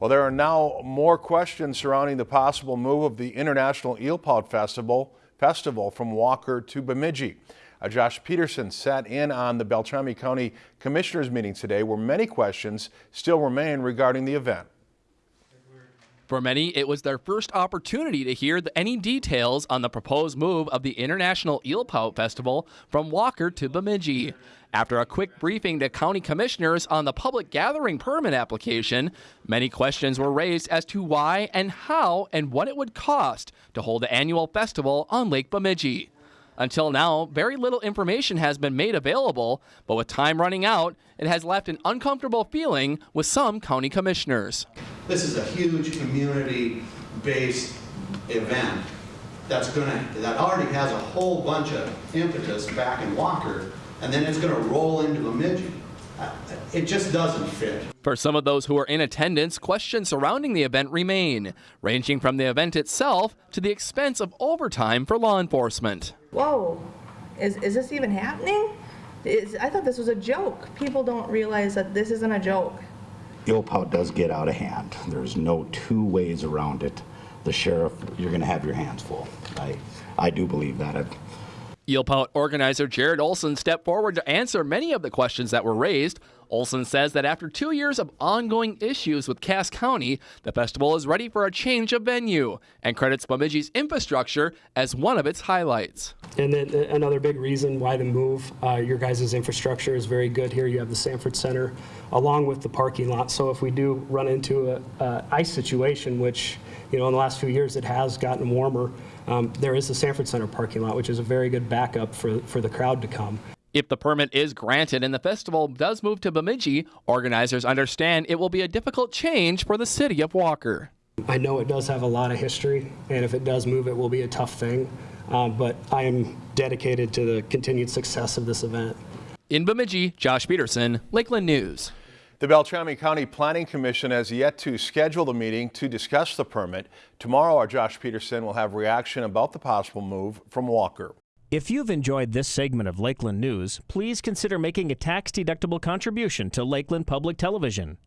Well, there are now more questions surrounding the possible move of the International Eel Pout Festival, Festival from Walker to Bemidji. Uh, Josh Peterson sat in on the Beltrami County Commissioners meeting today where many questions still remain regarding the event. For many, it was their first opportunity to hear the, any details on the proposed move of the International Eel Pout Festival from Walker to Bemidji. After a quick briefing to county commissioners on the public gathering permit application, many questions were raised as to why and how and what it would cost to hold the annual festival on Lake Bemidji. Until now, very little information has been made available, but with time running out, it has left an uncomfortable feeling with some county commissioners. This is a huge community-based event that's gonna, that already has a whole bunch of impetus back in Walker, and then it's gonna roll into Bemidji. Uh, It just doesn't fit. For some of those who are in attendance, questions surrounding the event remain, ranging from the event itself to the expense of overtime for law enforcement. whoa, is, is this even happening? Is, I thought this was a joke. People don't realize that this isn't a joke. Pout does get out of hand. There's no two ways around it. The sheriff, you're going to have your hands full. I, I do believe that. I- Eel Pout organizer Jared Olson stepped forward to answer many of the questions that were raised. Olson says that after two years of ongoing issues with Cass County, the festival is ready for a change of venue and credits Bemidji's infrastructure as one of its highlights. And then uh, another big reason why the move, uh, your guys' infrastructure is very good here. You have the Sanford Center along with the parking lot. So if we do run into a, a ice situation, which, you know, in the last few years it has gotten warmer, um, there is the Sanford Center parking lot, which is a very good backup for, for the crowd to come. If the permit is granted and the festival does move to Bemidji, organizers understand it will be a difficult change for the city of Walker. I know it does have a lot of history, and if it does move, it will be a tough thing. Um, but I am dedicated to the continued success of this event. In Bemidji, Josh Peterson, Lakeland News. The Beltrami County Planning Commission has yet to schedule the meeting to discuss the permit. Tomorrow, our Josh Peterson will have reaction about the possible move from Walker. If you've enjoyed this segment of Lakeland News, please consider making a tax-deductible contribution to Lakeland Public Television.